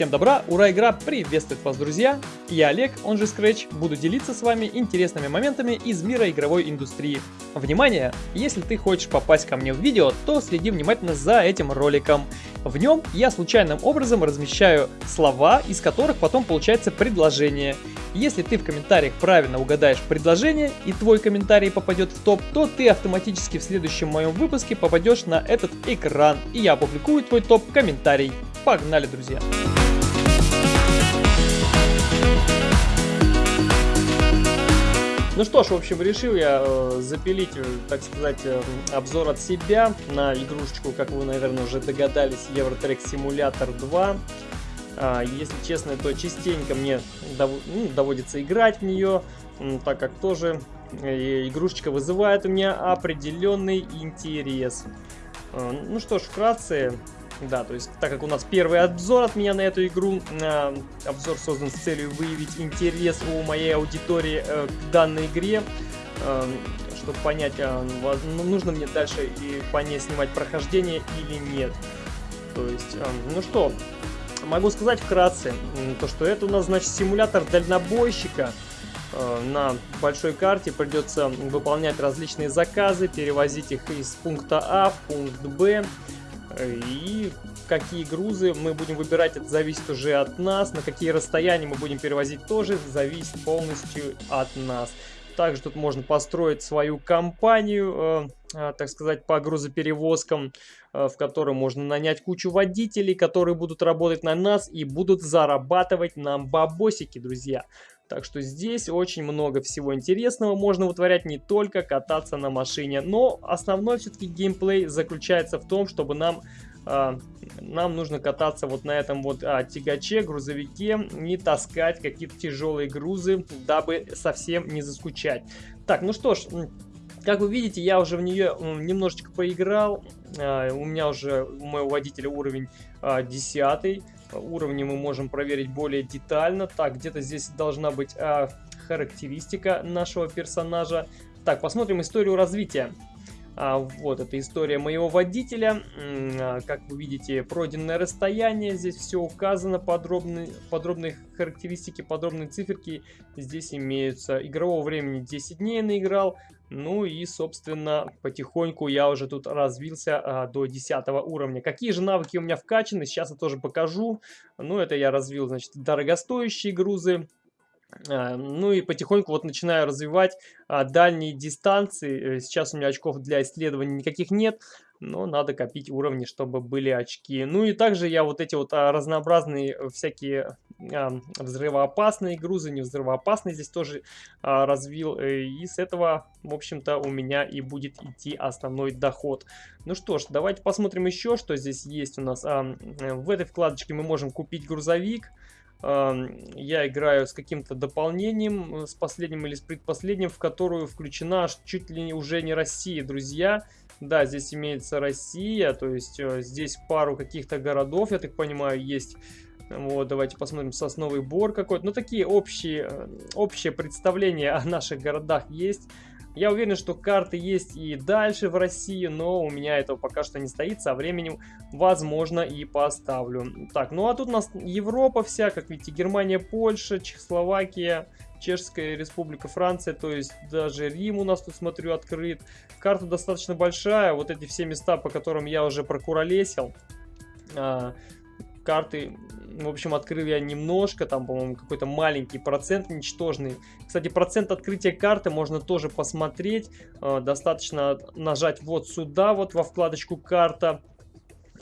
Всем добра, ура, игра приветствует вас, друзья! Я Олег, он же Scratch, буду делиться с вами интересными моментами из мира игровой индустрии. Внимание! Если ты хочешь попасть ко мне в видео, то следи внимательно за этим роликом. В нем я случайным образом размещаю слова, из которых потом получается предложение. Если ты в комментариях правильно угадаешь предложение и твой комментарий попадет в топ, то ты автоматически в следующем моем выпуске попадешь на этот экран и я опубликую твой топ-комментарий. Погнали, друзья! Ну что ж, в общем, решил я э, запилить, э, так сказать, э, обзор от себя на игрушечку, как вы, наверное, уже догадались, Eurotrack Simulator 2. А, если честно, то частенько мне ну, доводится играть в нее, так как тоже игрушечка вызывает у меня определенный интерес. Ну что ж, вкратце, да, то есть, так как у нас первый обзор от меня на эту игру, э, обзор создан с целью выявить интерес у моей аудитории э, к данной игре, э, чтобы понять, э, нужно мне дальше и по ней снимать прохождение или нет. То есть, э, ну что, могу сказать вкратце, то что это у нас, значит, симулятор дальнобойщика. Э, на большой карте придется выполнять различные заказы, перевозить их из пункта А в пункт Б. И какие грузы мы будем выбирать, это зависит уже от нас. На какие расстояния мы будем перевозить, тоже зависит полностью от нас. Также тут можно построить свою компанию, э, э, так сказать, по грузоперевозкам, э, в которой можно нанять кучу водителей, которые будут работать на нас и будут зарабатывать нам бабосики, друзья. Так что здесь очень много всего интересного можно вытворять, не только кататься на машине. Но основной все-таки геймплей заключается в том, чтобы нам, э, нам нужно кататься вот на этом вот э, тягаче, грузовике, не таскать какие-то тяжелые грузы, дабы совсем не заскучать. Так, ну что ж... Как вы видите, я уже в нее немножечко поиграл. А, у меня уже у моего водителя уровень 10 уровни мы можем проверить более детально. Так, где-то здесь должна быть а, характеристика нашего персонажа. Так, посмотрим историю развития. А, вот, это история моего водителя. А, как вы видите, пройденное расстояние. Здесь все указано, подробные, подробные характеристики, подробные циферки здесь имеются. Игрового времени 10 дней наиграл. Ну и, собственно, потихоньку я уже тут развился а, до 10 уровня. Какие же навыки у меня вкачаны, сейчас я тоже покажу. Ну, это я развил, значит, дорогостоящие грузы. А, ну и потихоньку вот начинаю развивать а, дальние дистанции. Э, сейчас у меня очков для исследований никаких нет но надо копить уровни, чтобы были очки. Ну и также я вот эти вот а, разнообразные э, всякие взрывоопасные грузы, не взрывоопасные здесь тоже а, развил. Э, и с этого, в общем-то, у меня и будет идти основной доход. Ну что ж, давайте посмотрим еще, что здесь есть у нас. А, в этой вкладочке мы можем купить грузовик я играю с каким-то дополнением, с последним или с предпоследним, в которую включена чуть ли уже не Россия, друзья. Да, здесь имеется Россия, то есть э, здесь пару каких-то городов, я так понимаю, есть. Вот, давайте посмотрим, Сосновый Бор какой-то. Ну, такие общие, э, общее представление о наших городах есть. Я уверен, что карты есть и дальше в России, но у меня этого пока что не стоит. Со временем, возможно, и поставлю. Так, ну а тут у нас Европа вся, как видите, Германия, Польша, Чехословакия, Чешская республика, Франция, то есть даже Рим у нас тут, смотрю, открыт. Карта достаточно большая, вот эти все места, по которым я уже прокуролесил. А, карты, в общем, открыл я немножко, там, по-моему, какой-то маленький процент, ничтожный. Кстати, процент открытия карты можно тоже посмотреть. А, достаточно нажать вот сюда, вот во вкладочку «Карта».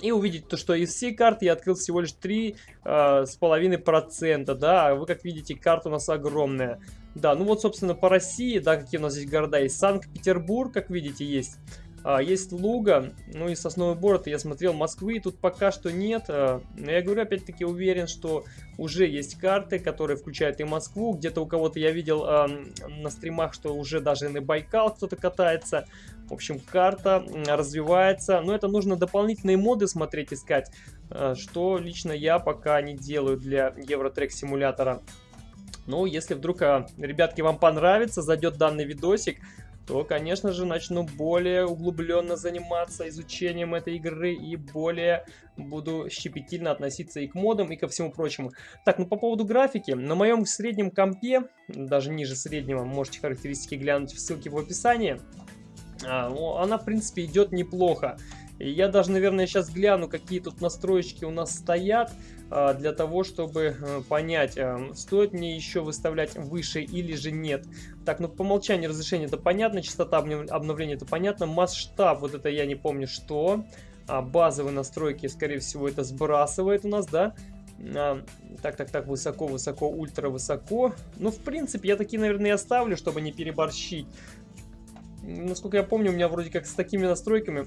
И увидеть то, что из всей карты я открыл всего лишь 3,5%, а, да, а вы как видите, карта у нас огромная. Да, ну вот, собственно, по России, да, какие у нас здесь города есть. Санкт-Петербург, как видите, есть. А, есть Луга, ну и Сосновый Бор, я смотрел Москвы, тут пока что нет. А, но я говорю, опять-таки уверен, что уже есть карты, которые включают и Москву. Где-то у кого-то я видел а, на стримах, что уже даже на Байкал кто-то катается. В общем, карта развивается. Но это нужно дополнительные моды смотреть, искать. А, что лично я пока не делаю для Евротрек симулятора. Ну, если вдруг, а, ребятки, вам понравится, зайдет данный видосик, то, конечно же, начну более углубленно заниматься изучением этой игры и более буду щепетильно относиться и к модам, и ко всему прочему. Так, ну по поводу графики. На моем среднем компе, даже ниже среднего, можете характеристики глянуть в ссылке в описании, она, в принципе, идет неплохо. Я даже, наверное, сейчас гляну, какие тут настроечки у нас стоят, а, для того, чтобы э, понять, а, стоит мне еще выставлять выше или же нет. Так, ну по умолчанию разрешение это понятно, частота обновления это понятно, масштаб, вот это я не помню что. А базовые настройки, скорее всего, это сбрасывает у нас, да? А, так, так, так, высоко, высоко, ультра высоко. Ну, в принципе, я такие, наверное, оставлю, чтобы не переборщить. Насколько я помню, у меня вроде как с такими настройками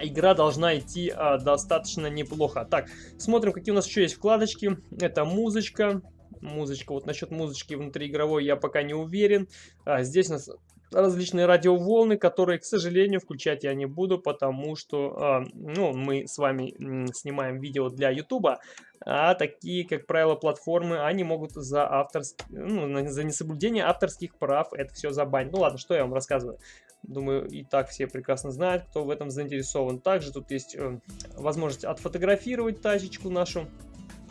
игра должна идти а, достаточно неплохо. Так, смотрим, какие у нас еще есть вкладочки. Это музычка. Музычка, вот насчет музычки внутриигровой я пока не уверен. А, здесь у нас различные радиоволны, которые, к сожалению, включать я не буду, потому что э, ну, мы с вами снимаем видео для YouTube, а такие, как правило, платформы, они могут за, авторск... ну, за несоблюдение авторских прав это все забанить. Ну ладно, что я вам рассказываю. Думаю, и так все прекрасно знают, кто в этом заинтересован. Также тут есть э, возможность отфотографировать тачечку нашу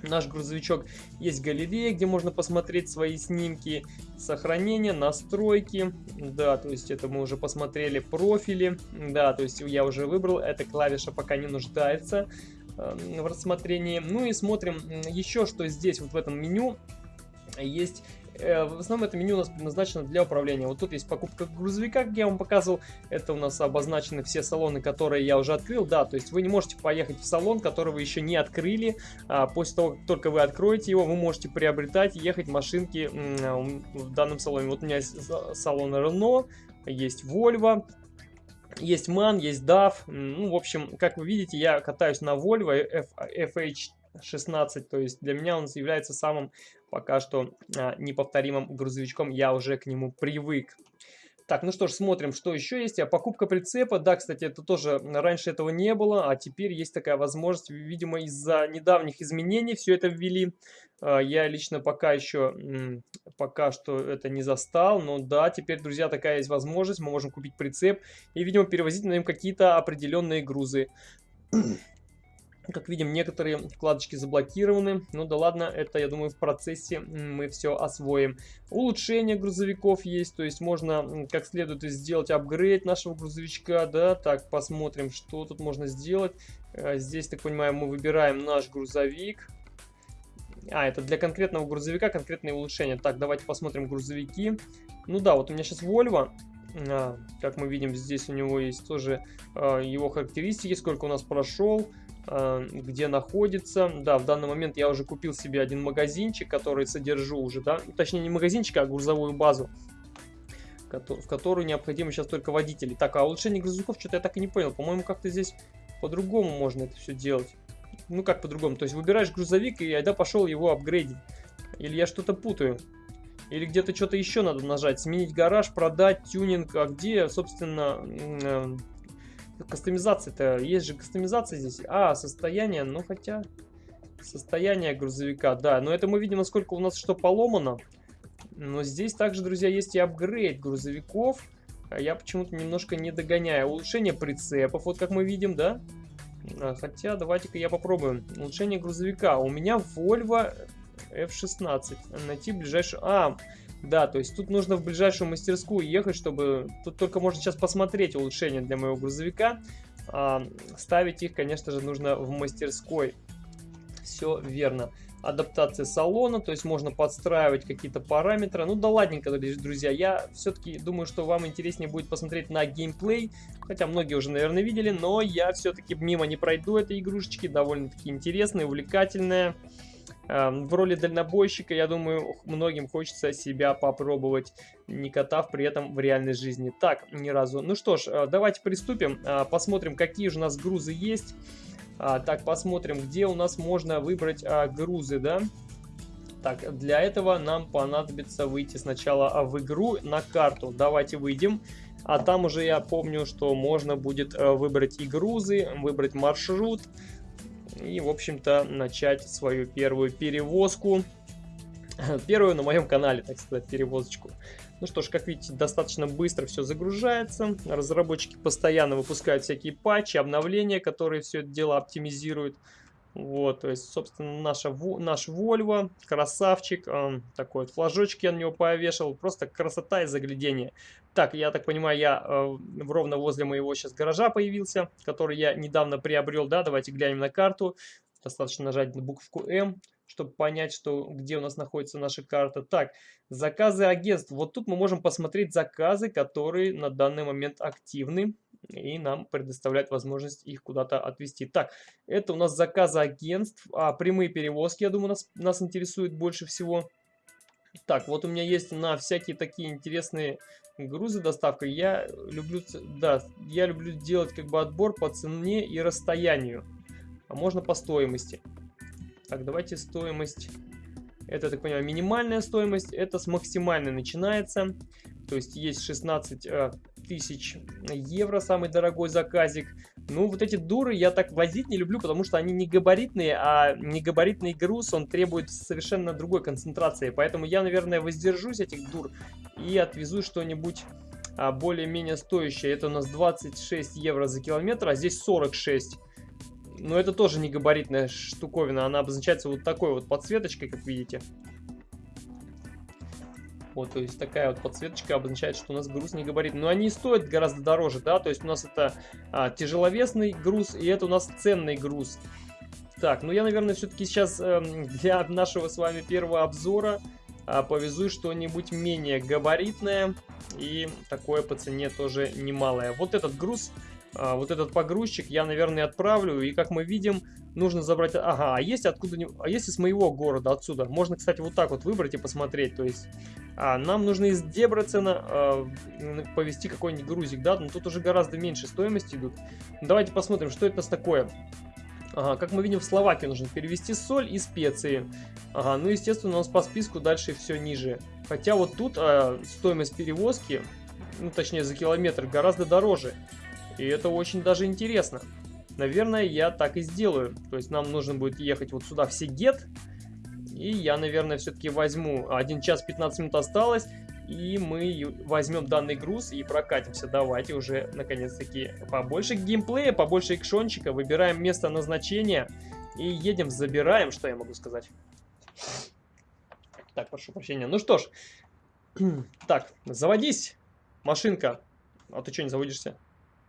наш грузовичок. Есть галерея, где можно посмотреть свои снимки, сохранение, настройки. Да, то есть это мы уже посмотрели профили. Да, то есть я уже выбрал, эта клавиша пока не нуждается э, в рассмотрении. Ну и смотрим еще, что здесь вот в этом меню есть в основном это меню у нас предназначено для управления. Вот тут есть покупка грузовика, как я вам показывал. Это у нас обозначены все салоны, которые я уже открыл. Да, то есть вы не можете поехать в салон, который вы еще не открыли. А после того, как только вы откроете его, вы можете приобретать ехать машинки в данном салоне. Вот у меня есть салон Renault, есть Volvo, есть MAN, есть DAF. Ну, в общем, как вы видите, я катаюсь на Volvo FH16, то есть для меня он является самым пока что а, неповторимым грузовичком, я уже к нему привык. Так, ну что ж, смотрим, что еще есть. А покупка прицепа, да, кстати, это тоже раньше этого не было, а теперь есть такая возможность. Видимо, из-за недавних изменений все это ввели. А, я лично пока еще, пока что это не застал, но да, теперь, друзья, такая есть возможность. Мы можем купить прицеп и, видимо, перевозить на нем какие-то определенные грузы. Как видим, некоторые вкладочки заблокированы. Ну да ладно, это, я думаю, в процессе мы все освоим. Улучшение грузовиков есть, то есть можно как следует сделать апгрейд нашего грузовичка, да. Так, посмотрим, что тут можно сделать. Э, здесь, так понимаю, мы выбираем наш грузовик. А, это для конкретного грузовика конкретные улучшения. Так, давайте посмотрим грузовики. Ну да, вот у меня сейчас Volvo. А, как мы видим, здесь у него есть тоже а, его характеристики, сколько у нас прошел. Э, где находится. Да, в данный момент я уже купил себе один магазинчик, который содержу уже, да, точнее не магазинчик, а грузовую базу, в которую необходимы сейчас только водители. Так, а улучшение грузовиков, что-то я так и не понял. По-моему, как-то здесь по-другому можно это все делать. Ну, как по-другому? То есть выбираешь грузовик, и я пошел его апгрейдить. Или я что-то путаю. Или где-то что-то еще надо нажать. Сменить гараж, продать, тюнинг. А где, собственно, э, Кастомизация-то, есть же кастомизация здесь. А, состояние, ну хотя... Состояние грузовика, да. Но это мы видим, насколько у нас что поломано. Но здесь также, друзья, есть и апгрейд грузовиков. А я почему-то немножко не догоняю. Улучшение прицепов, вот как мы видим, да? А, хотя, давайте-ка я попробую. Улучшение грузовика. У меня Volvo F16. Найти ближайший... А, да, то есть тут нужно в ближайшую мастерскую ехать, чтобы... Тут только можно сейчас посмотреть улучшения для моего грузовика. А, ставить их, конечно же, нужно в мастерской. Все верно. Адаптация салона, то есть можно подстраивать какие-то параметры. Ну да ладненько, друзья, я все-таки думаю, что вам интереснее будет посмотреть на геймплей. Хотя многие уже, наверное, видели, но я все-таки мимо не пройду этой игрушечки. Довольно-таки интересная, увлекательная. Эм, в роли дальнобойщика, я думаю, многим хочется себя попробовать, не катав при этом в реальной жизни. Так, ни разу. Ну что ж, э, давайте приступим, э, посмотрим, какие же у нас грузы есть. А, так, посмотрим, где у нас можно выбрать а, грузы, да? Так, для этого нам понадобится выйти сначала в игру на карту. Давайте выйдем. А там уже я помню, что можно будет э, выбрать и грузы, выбрать маршрут, и, в общем-то, начать свою первую перевозку. Первую на моем канале, так сказать, перевозочку. Ну что ж, как видите, достаточно быстро все загружается. Разработчики постоянно выпускают всякие патчи, обновления, которые все это дело оптимизируют. Вот, то есть, собственно, наша, наш Volvo, красавчик, э, такой вот флажочек я на него повешал, просто красота и заглядение. Так, я так понимаю, я э, ровно возле моего сейчас гаража появился, который я недавно приобрел, да, давайте глянем на карту. Достаточно нажать на букву М, чтобы понять, что, где у нас находится наша карта. Так, заказы агентств. Вот тут мы можем посмотреть заказы, которые на данный момент активны и нам предоставляет возможность их куда-то отвезти. Так, это у нас заказы агентств, а прямые перевозки, я думаю, нас, нас интересует больше всего. Так, вот у меня есть на всякие такие интересные грузы доставка. Я люблю, да, я люблю делать как бы отбор по цене и расстоянию, а можно по стоимости. Так, давайте стоимость. Это, так понимаю, минимальная стоимость. Это с максимальной начинается. То есть есть 16 э, тысяч евро, самый дорогой заказик. Ну, вот эти дуры я так возить не люблю, потому что они не габаритные, а негабаритный груз, он требует совершенно другой концентрации. Поэтому я, наверное, воздержусь этих дур и отвезу что-нибудь а, более-менее стоящее. Это у нас 26 евро за километр, а здесь 46. Но это тоже не габаритная штуковина, она обозначается вот такой вот подсветочкой, как видите. Вот, то есть такая вот подсветочка обозначает, что у нас груз не габарит. Но они стоят гораздо дороже, да, то есть у нас это а, тяжеловесный груз, и это у нас ценный груз. Так, ну я, наверное, все-таки сейчас э, для нашего с вами первого обзора э, повезу что-нибудь менее габаритное. И такое по цене тоже немалое. Вот этот груз вот этот погрузчик я, наверное, отправлю. И как мы видим, нужно забрать... Ага, а есть откуда... А есть из моего города, отсюда. Можно, кстати, вот так вот выбрать и посмотреть. То есть а, нам нужно из Дебрецена а, повезти какой-нибудь грузик, да? Но тут уже гораздо меньше стоимости идут. Давайте посмотрим, что это такое. Ага, как мы видим, в Словакию нужно перевести соль и специи. Ага, ну, естественно, у нас по списку дальше все ниже. Хотя вот тут а, стоимость перевозки, ну, точнее, за километр гораздо дороже. И это очень даже интересно. Наверное, я так и сделаю. То есть нам нужно будет ехать вот сюда в Сигет. И я, наверное, все-таки возьму. 1 час 15 минут осталось. И мы возьмем данный груз и прокатимся. Давайте уже, наконец-таки, побольше геймплея, побольше экшончика. Выбираем место назначения. И едем, забираем, что я могу сказать. Так, прошу прощения. Ну что ж. Так, заводись, машинка. А ты что не заводишься?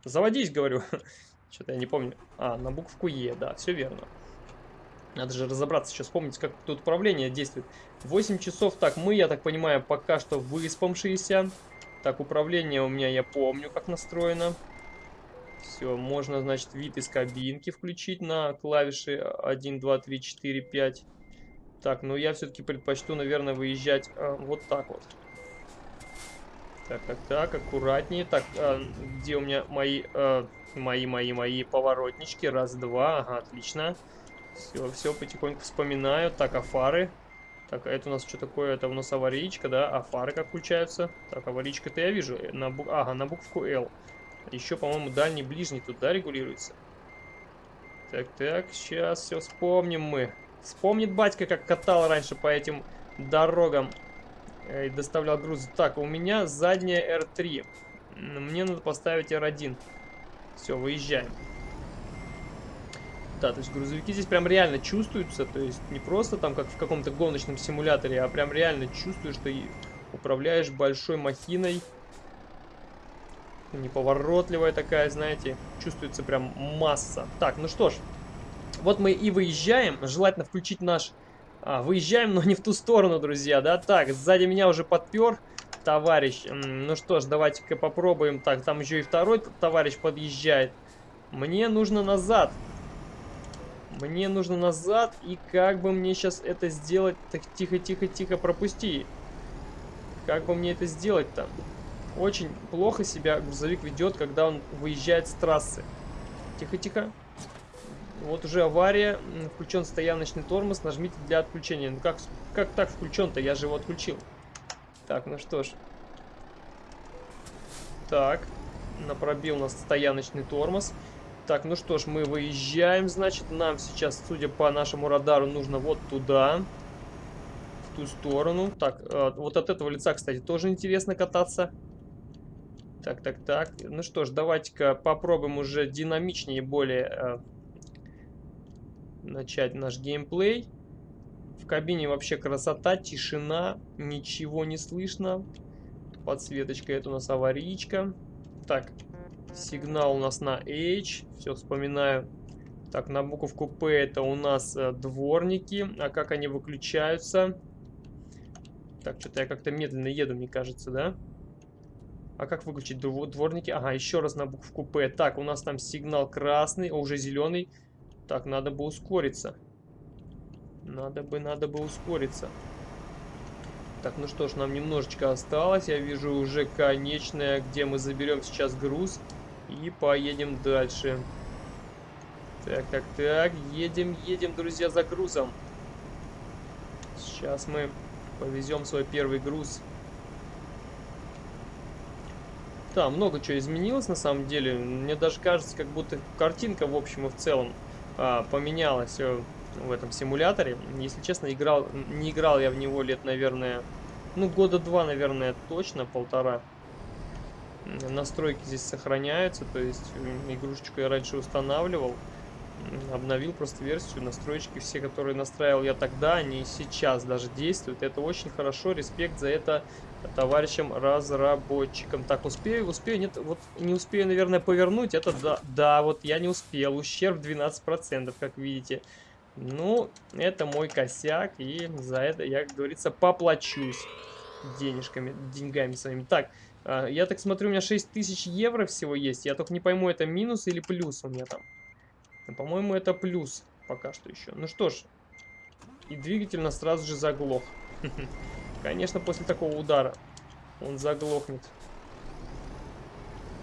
Заводись, говорю. Что-то я не помню. А, на букву Е, да, все верно. Надо же разобраться, сейчас вспомнить, как тут управление действует. 8 часов, так, мы, я так понимаю, пока что выспавшиеся. Так, управление у меня, я помню, как настроено. Все, можно, значит, вид из кабинки включить на клавиши 1, 2, 3, 4, 5. Так, ну я все-таки предпочту, наверное, выезжать э, вот так вот. Так, так, так, аккуратнее. Так, а, где у меня мои, а, мои, мои, мои поворотнички? Раз, два, ага, отлично. Все, все, потихоньку вспоминаю. Так, а фары? Так, а это у нас что такое? Это у нас аварийка, да? А фары как включаются? Так, аварийка-то я вижу. Э, на бу... Ага, на букву L. Еще, по-моему, дальний, ближний тут, да, регулируется? Так, так, сейчас все вспомним мы. Вспомнит батька, как катал раньше по этим дорогам. Э, и доставлял груз. Так, у меня задняя R3. Мне надо поставить R1. Все, выезжаем. Да, то есть грузовики здесь прям реально чувствуются, то есть не просто там как в каком-то гоночном симуляторе, а прям реально чувствуешь, что управляешь большой махиной. Неповоротливая такая, знаете, чувствуется прям масса. Так, ну что ж, вот мы и выезжаем. Желательно включить наш а, выезжаем, но не в ту сторону, друзья, да? Так, сзади меня уже подпер товарищ. Ну что ж, давайте-ка попробуем. Так, там еще и второй товарищ подъезжает. Мне нужно назад. Мне нужно назад. И как бы мне сейчас это сделать? Так, тихо-тихо-тихо, пропусти. Как бы мне это сделать-то? Очень плохо себя грузовик ведет, когда он выезжает с трассы. Тихо-тихо. Вот уже авария, включен стояночный тормоз, нажмите для отключения. Ну как, как так включен-то? Я же его отключил. Так, ну что ж. Так, на пробил у нас стояночный тормоз. Так, ну что ж, мы выезжаем, значит, нам сейчас, судя по нашему радару, нужно вот туда. в ту сторону. Так, э, вот от этого лица, кстати, тоже интересно кататься. Так, так, так. Ну что ж, давайте-ка попробуем уже динамичнее более э, начать наш геймплей. В кабине вообще красота, тишина, ничего не слышно. Подсветочка, это у нас аварийка. Так, сигнал у нас на H, все вспоминаю. Так, на буковку P это у нас э, дворники. А как они выключаются? Так, что-то я как-то медленно еду, мне кажется, да? А как выключить дворники? Ага, еще раз на букву П. Так, у нас там сигнал красный, уже зеленый. Так, надо бы ускориться. Надо бы, надо бы ускориться. Так, ну что ж, нам немножечко осталось. Я вижу уже конечное, где мы заберем сейчас груз. И поедем дальше. Так, так, так. Едем, едем, друзья, за грузом. Сейчас мы повезем свой первый груз. Да, много чего изменилось на самом деле. Мне даже кажется, как будто картинка в общем и в целом а, поменялась э, в этом симуляторе. Если честно, играл, не играл я в него лет, наверное, ну, года два, наверное, точно, полтора. Настройки здесь сохраняются, то есть игрушечку я раньше устанавливал обновил просто версию, настройки все, которые настраивал я тогда, они сейчас даже действуют. Это очень хорошо, респект за это товарищам разработчикам. Так, успею, успею, нет, вот не успею, наверное, повернуть, это да, да, вот я не успел, ущерб 12%, как видите. Ну, это мой косяк, и за это я, как говорится, поплачусь денежками, деньгами своими. Так, а, я так смотрю, у меня 6000 евро всего есть, я только не пойму, это минус или плюс у меня там. По-моему, это плюс пока что еще. Ну что ж, и двигатель нас сразу же заглох. Конечно, после такого удара он заглохнет.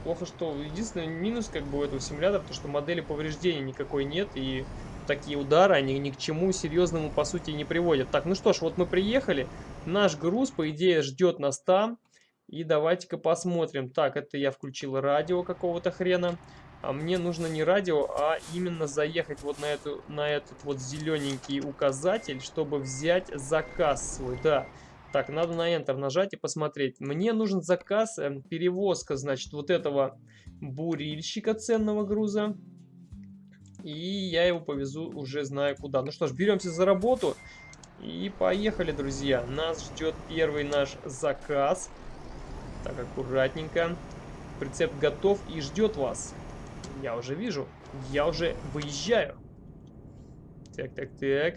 Плохо, что единственный минус как бы у этого симулятора, то что модели повреждений никакой нет, и такие удары, они ни к чему серьезному, по сути, не приводят. Так, ну что ж, вот мы приехали, наш груз, по идее, ждет нас там, и давайте-ка посмотрим. Так, это я включил радио какого-то хрена а мне нужно не радио, а именно заехать вот на, эту, на этот вот зелененький указатель, чтобы взять заказ свой, да. Так, надо на Enter нажать и посмотреть. Мне нужен заказ, э, перевозка, значит, вот этого бурильщика ценного груза. И я его повезу уже знаю куда. Ну что ж, беремся за работу. И поехали, друзья. Нас ждет первый наш заказ. Так, аккуратненько. Прицеп готов и ждет вас. Я уже вижу. Я уже выезжаю. Так, так, так.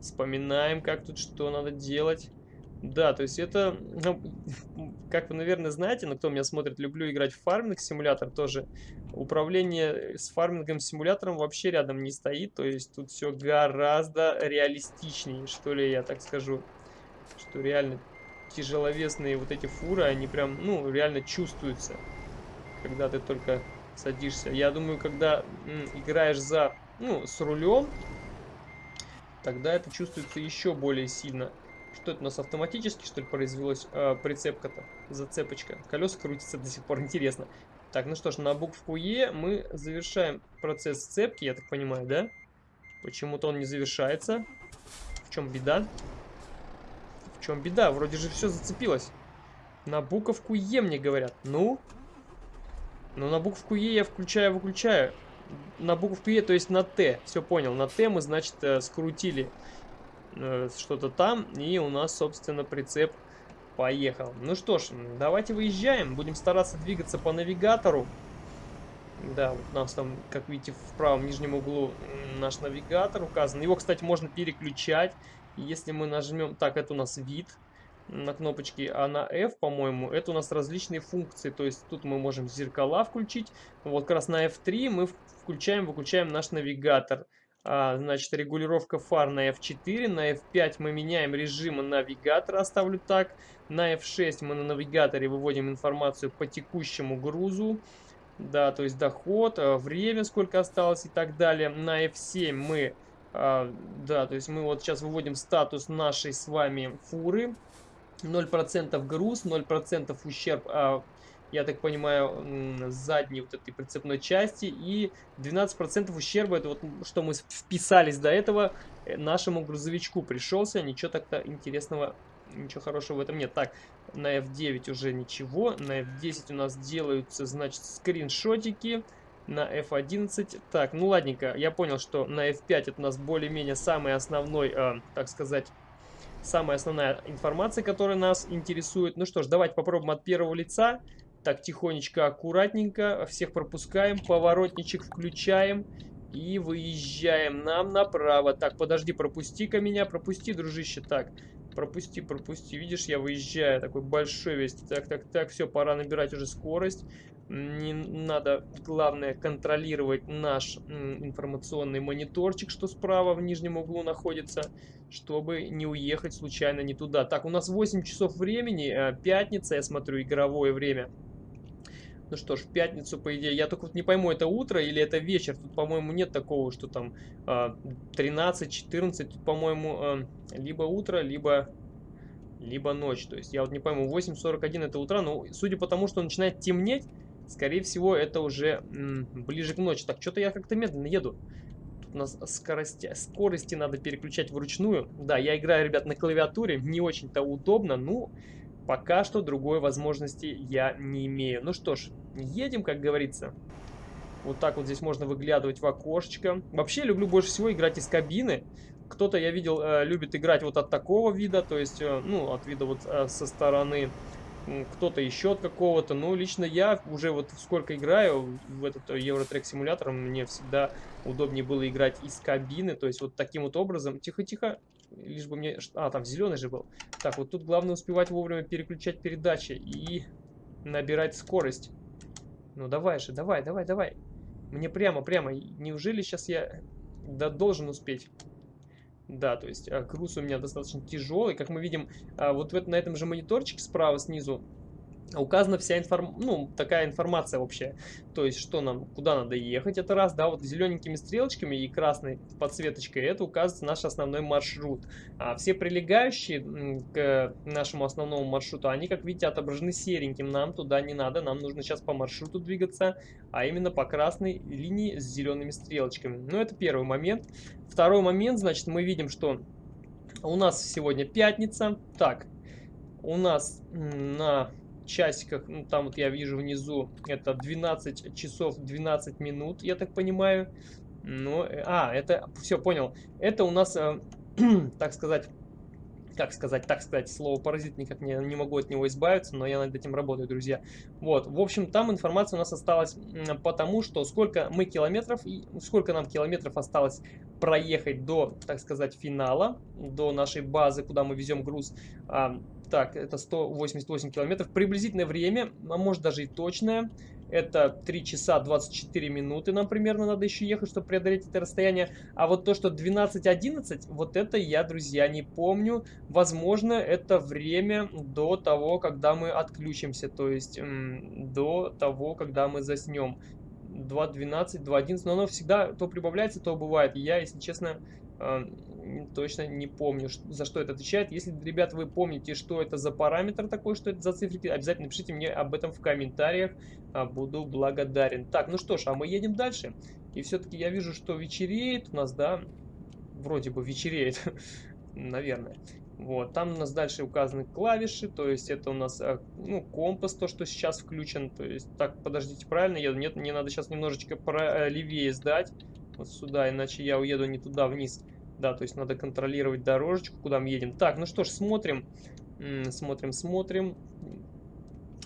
Вспоминаем, как тут что надо делать. Да, то есть это, ну, как вы, наверное, знаете, но кто меня смотрит, люблю играть в фарминг-симулятор тоже. Управление с фармингом-симулятором вообще рядом не стоит, то есть тут все гораздо реалистичнее, что ли, я так скажу. Что реально тяжеловесные вот эти фуры, они прям, ну, реально чувствуются, когда ты только садишься. Я думаю, когда играешь за, ну, с рулем, тогда это чувствуется еще более сильно. Что это у нас автоматически, что ли, произвелось э, прицепка-то? Зацепочка. Колеса крутятся до сих пор, интересно. Так, ну что ж, на букву Е мы завершаем процесс сцепки, я так понимаю, да? Почему-то он не завершается. В чем беда? В чем беда? Вроде же все зацепилось. На буковку Е мне говорят. Ну, но на букву Е я включаю-выключаю. На букву Е, то есть на Т. Все понял. На Т мы, значит, э, скрутили э, что-то там. И у нас, собственно, прицеп поехал. Ну что ж, давайте выезжаем. Будем стараться двигаться по навигатору. Да, вот у нас там, как видите, в правом нижнем углу наш навигатор указан. Его, кстати, можно переключать. Если мы нажмем... Так, это у нас вид на кнопочке, а на F, по-моему, это у нас различные функции. То есть тут мы можем зеркала включить. Вот как раз на F3 мы включаем, выключаем наш навигатор. А, значит, регулировка фар на F4, на F5 мы меняем режим навигатора, оставлю так. На F6 мы на навигаторе выводим информацию по текущему грузу. Да, то есть доход, а, время, сколько осталось и так далее. На F7 мы, а, да, то есть мы вот сейчас выводим статус нашей с вами фуры. 0% груз, 0% ущерб а, я так понимаю, задней вот этой прицепной части. И 12% ущерба, это вот что мы вписались до этого, э, нашему грузовичку пришелся. Ничего так-то интересного, ничего хорошего в этом нет. Так, на F9 уже ничего. На F10 у нас делаются, значит, скриншотики. На F11. Так, ну ладненько, я понял, что на F5 это у нас более-менее самый основной, э, так сказать, самая основная информация, которая нас интересует. Ну что ж, давайте попробуем от первого лица. Так, тихонечко, аккуратненько. Всех пропускаем. Поворотничек включаем. И выезжаем нам направо. Так, подожди, пропусти-ка меня. Пропусти, дружище. Так, пропусти, пропусти. Видишь, я выезжаю. Такой большой весь. Так, так, так. Все, пора набирать уже скорость. Не надо, главное, контролировать наш информационный мониторчик, что справа в нижнем углу находится, чтобы не уехать случайно не туда. Так, у нас 8 часов времени, э, пятница, я смотрю, игровое время. Ну что ж, в пятницу, по идее, я только вот не пойму, это утро или это вечер. Тут, по-моему, нет такого, что там 13-14. А, Тут, по-моему, а, либо утро, либо, либо ночь. То есть я вот не пойму, 8.41 это утро, но судя по тому, что начинает темнеть, скорее всего, это уже ближе к ночи. Так, что-то я как-то медленно еду. Тут у нас скорости, скорости надо переключать вручную. Да, я играю, ребят, на клавиатуре, не очень-то удобно, ну... Пока что другой возможности я не имею. Ну что ж, едем, как говорится. Вот так вот здесь можно выглядывать в окошечко. Вообще люблю больше всего играть из кабины. Кто-то, я видел, э, любит играть вот от такого вида, то есть, э, ну, от вида вот э, со стороны кто-то еще от какого-то. Но лично я уже вот сколько играю в этот Евротрек симулятор, мне всегда удобнее было играть из кабины. То есть вот таким вот образом. Тихо-тихо лишь бы мне... А, там зеленый же был. Так, вот тут главное успевать вовремя переключать передачи и набирать скорость. Ну давай же, давай, давай, давай. Мне прямо, прямо. Неужели сейчас я да, должен успеть? Да, то есть а, груз у меня достаточно тяжелый. Как мы видим, а, вот на этом же мониторчике справа снизу указана вся информ... ну, такая информация вообще. То есть, что нам, куда надо ехать, это раз, да, вот зелененькими стрелочками и красной подсветочкой, это указывает наш основной маршрут. А все прилегающие к нашему основному маршруту, они, как видите, отображены сереньким, нам туда не надо, нам нужно сейчас по маршруту двигаться, а именно по красной линии с зелеными стрелочками. Ну, это первый момент. Второй момент, значит, мы видим, что у нас сегодня пятница. Так, у нас на часиках, ну, там вот я вижу внизу, это 12 часов 12 минут, я так понимаю. Ну, э, а, это, все, понял. Это у нас, э, так сказать, как сказать, так сказать, слово паразит никак не, не могу от него избавиться, но я над этим работаю, друзья. Вот, в общем, там информация у нас осталась потому, что сколько мы километров, сколько нам километров осталось проехать до, так сказать, финала, до нашей базы, куда мы везем груз. Так, это 188 километров. Приблизительное время, а может даже и точное, это 3 часа 24 минуты нам примерно надо еще ехать, чтобы преодолеть это расстояние. А вот то, что 12.11, вот это я, друзья, не помню. Возможно, это время до того, когда мы отключимся, то есть до того, когда мы заснем. 2.12, 2.11, но оно всегда то прибавляется, то бывает. Я, если честно, э, точно не помню, за что это отвечает. Если, ребят, вы помните, что это за параметр такой, что это за цифрики, обязательно пишите мне об этом в комментариях. А, буду благодарен. Так, ну что ж, а мы едем дальше. И все-таки я вижу, что вечереет у нас, да, вроде бы вечереет, наверное. Вот, там у нас дальше указаны клавиши, то есть это у нас, а, ну, компас, то, что сейчас включен, то есть, так, подождите, правильно еду? Нет, мне надо сейчас немножечко э, левее сдать, вот сюда, иначе я уеду не туда вниз. Да, то есть надо контролировать дорожечку, куда мы едем. Так, ну что ж, смотрим, смотрим, смотрим.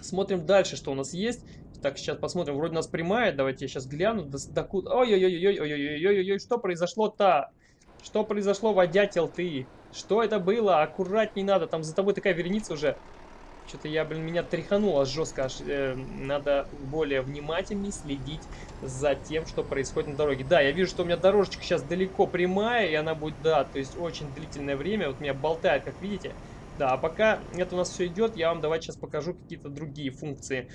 Смотрим дальше, что у нас есть. Так, сейчас посмотрим. Вроде у нас прямая. Давайте я сейчас гляну. До, до куда... Ой-ой-ой-ой-ой-ой-ой-ой-ой. Что произошло то Что произошло, водятел ты? Что это было? Аккуратней надо. Там за тобой такая вереница уже. Что-то я, блин, меня тряхануло жестко. Аж, э, надо более внимательней следить за тем, что происходит на дороге. Да, я вижу, что у меня дорожечка сейчас далеко прямая, и она будет, да, то есть очень длительное время. Вот меня болтает, как видите. Да, а пока это у нас все идет, я вам давайте сейчас покажу какие-то другие функции.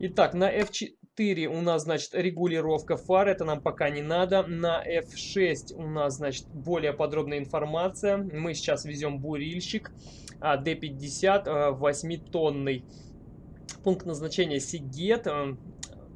Итак, на F4 у нас, значит, регулировка фар, это нам пока не надо. На F6 у нас, значит, более подробная информация. Мы сейчас везем бурильщик. D50 8-тонный. Пункт назначения Сигет.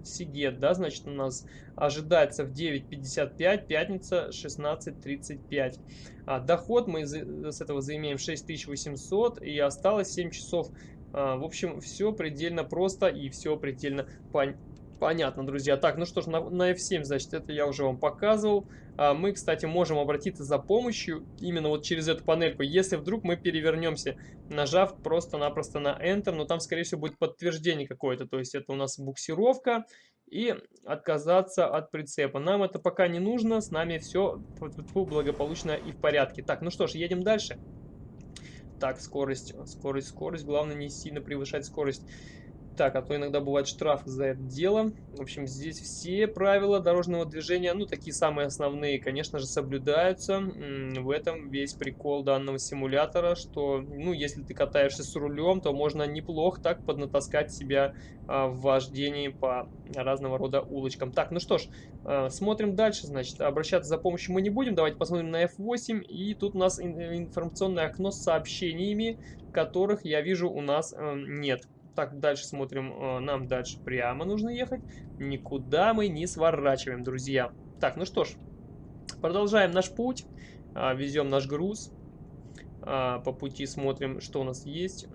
Сигет, да, значит, у нас ожидается в 9.55, пятница 16.35. А, доход мы с этого заимеем 6800 и осталось 7 часов. А, в общем, все предельно просто и все предельно пон понятно, друзья. Так, ну что ж, на, на F7, значит, это я уже вам показывал. А, мы, кстати, можем обратиться за помощью именно вот через эту панельку, если вдруг мы перевернемся, нажав просто-напросто на Enter, но там, скорее всего, будет подтверждение какое-то, то есть это у нас буксировка и отказаться от прицепа. Нам это пока не нужно, с нами все благополучно и в порядке. Так, ну что ж, едем дальше. Так, скорость, скорость, скорость, главное не сильно превышать скорость так, а то иногда бывает штраф за это дело. В общем, здесь все правила дорожного движения, ну, такие самые основные, конечно же, соблюдаются. В этом весь прикол данного симулятора, что, ну, если ты катаешься с рулем, то можно неплохо так поднатаскать себя а, в вождении по разного рода улочкам. Так, ну что ж, а, смотрим дальше, значит, обращаться за помощью мы не будем. Давайте посмотрим на F8, и тут у нас информационное окно с сообщениями, которых я вижу у нас э, нет. Так, дальше смотрим. Э, нам дальше прямо нужно ехать. Никуда мы не сворачиваем, друзья. Так, ну что ж. Продолжаем наш путь. А, везем наш груз. А, по пути смотрим, что у нас есть.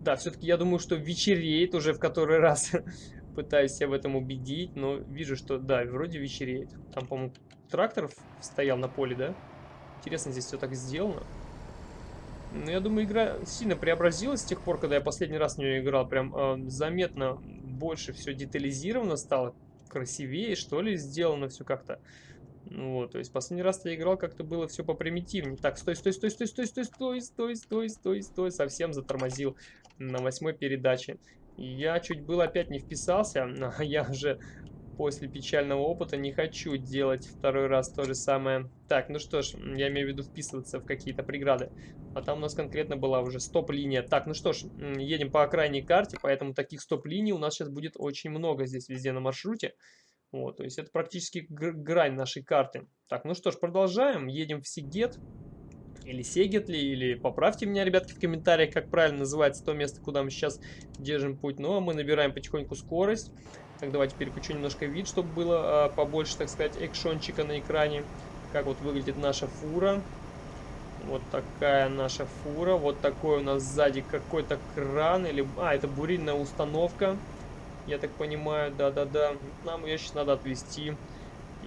Да, все-таки я думаю, что вечереет уже в который раз. Пытаюсь себя в этом убедить, но вижу, что да, вроде вечереет. Там, по-моему, трактор стоял на поле, да? Интересно, здесь все так сделано. Ну, я думаю, игра сильно преобразилась с тех пор, когда я последний раз в нее играл. Прям э, заметно больше все детализировано стало, красивее, что ли, сделано все как-то. Ну вот, то есть последний раз я играл, как-то было все попримитивнее. Так, стой, стой, стой, стой, стой, стой, стой, стой, стой, стой, стой, совсем затормозил на восьмой передаче. Я чуть было опять не вписался, я уже после печального опыта не хочу делать второй раз то же самое. Так, ну что ж, я имею в виду вписываться в какие-то преграды. А там у нас конкретно была уже стоп-линия. Так, ну что ж, едем по окрайней карте, поэтому таких стоп-линий у нас сейчас будет очень много здесь везде на маршруте. Вот, то есть это практически грань нашей карты. Так, ну что ж, продолжаем. Едем в Сигет. Или Сегетли, или поправьте меня, ребятки, в комментариях, как правильно называется то место, куда мы сейчас держим путь. Ну, а мы набираем потихоньку скорость. Так, давайте переключу немножко вид, чтобы было а, побольше, так сказать, экшончика на экране. Как вот выглядит наша фура. Вот такая наша фура. Вот такой у нас сзади какой-то кран. или А, это бурильная установка. Я так понимаю, да-да-да. Нам ее сейчас надо отвезти.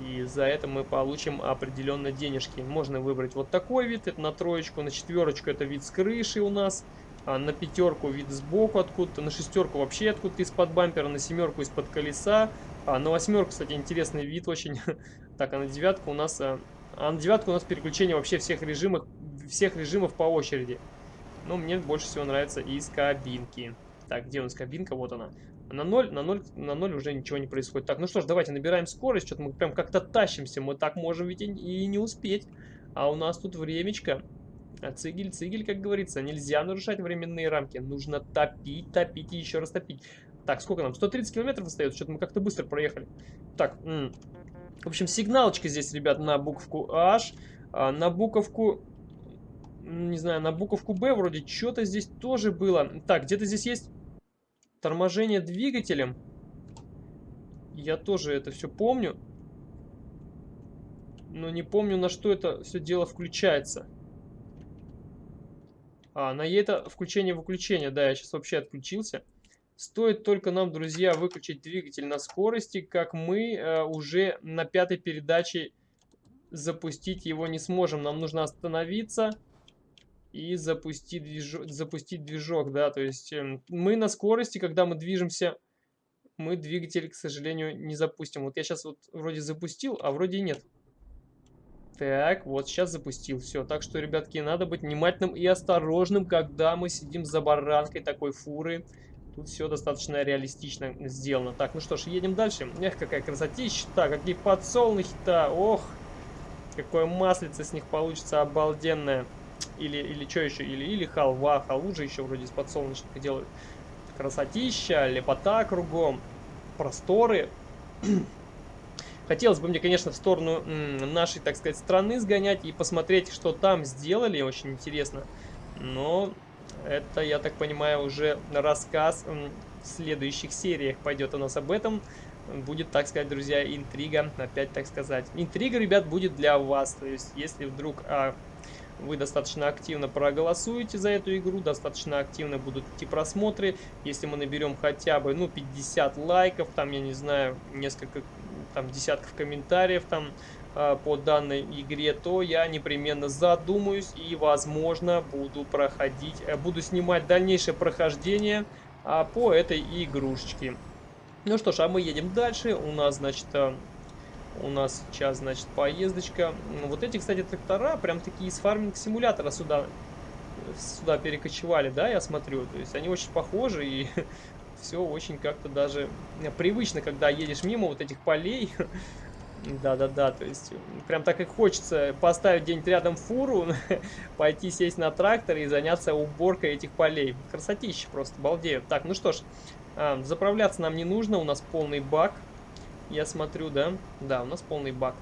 И за это мы получим определенно денежки. Можно выбрать вот такой вид. Это на троечку, на четверочку это вид с крыши у нас а на пятерку вид сбоку откуда-то, на шестерку вообще откуда-то из-под бампера, на семерку из-под колеса, а на восьмерку, кстати, интересный вид очень. так, а на девятку у нас, а, а на девятку у нас переключение вообще всех режимов, всех режимов по очереди. Но мне больше всего нравится из кабинки. Так, где у нас кабинка? Вот она. На 0, на 0, на 0 уже ничего не происходит. Так, ну что ж, давайте набираем скорость. Что-то мы прям как-то тащимся. Мы так можем ведь и не успеть. А у нас тут времечко. А цигель, цигель, как говорится, нельзя нарушать временные рамки. Нужно топить, топить и еще раз топить. Так, сколько нам? 130 километров остается? Что-то мы как-то быстро проехали. Так, в общем, сигналочка здесь, ребят, на буковку H. А на буковку... Не знаю, на буковку B вроде что-то здесь тоже было. Так, где-то здесь есть торможение двигателем. Я тоже это все помню. Но не помню, на что это все дело включается. А, на это включение-выключение, да, я сейчас вообще отключился. Стоит только нам, друзья, выключить двигатель на скорости, как мы э, уже на пятой передаче запустить его не сможем. Нам нужно остановиться и запустить движок, запустить движок да, то есть э, мы на скорости, когда мы движемся, мы двигатель, к сожалению, не запустим. Вот я сейчас вот вроде запустил, а вроде нет. Так, вот сейчас запустил. Все, так что, ребятки, надо быть внимательным и осторожным, когда мы сидим за баранкой такой фуры. Тут все достаточно реалистично сделано. Так, ну что ж, едем дальше. Эх, какая красотища Так, какие подсолнухи-то. Ох, какое маслице с них получится обалденное. Или, или что еще? Или, или халва. Халву же еще вроде из подсолнечника делают. Красотища, лепота кругом. Просторы. Хотелось бы мне, конечно, в сторону нашей, так сказать, страны сгонять и посмотреть, что там сделали. Очень интересно. Но это, я так понимаю, уже рассказ в следующих сериях пойдет у нас об этом. Будет, так сказать, друзья, интрига, опять так сказать. Интрига, ребят, будет для вас. То есть, если вдруг а, вы достаточно активно проголосуете за эту игру, достаточно активно будут идти просмотры. Если мы наберем хотя бы, ну, 50 лайков, там, я не знаю, несколько, там, десятков комментариев, там, а, по данной игре, то я непременно задумаюсь и, возможно, буду проходить, э, буду снимать дальнейшее прохождение а, по этой игрушечке. Ну что ж, а мы едем дальше. У нас, значит, э, у нас сейчас, значит, поездочка. Вот эти, кстати, трактора, прям такие из фарминг-симулятора сюда, сюда перекочевали, да, я смотрю. То есть они очень похожи и все очень как-то даже привычно, когда едешь мимо вот этих полей. Да-да-да, то есть прям так и хочется поставить где-нибудь рядом фуру, пойти сесть на трактор и заняться уборкой этих полей. Красотища просто, балдею. Так, ну что ж, а, заправляться нам не нужно, у нас полный бак. Я смотрю, да? Да, у нас полный бак.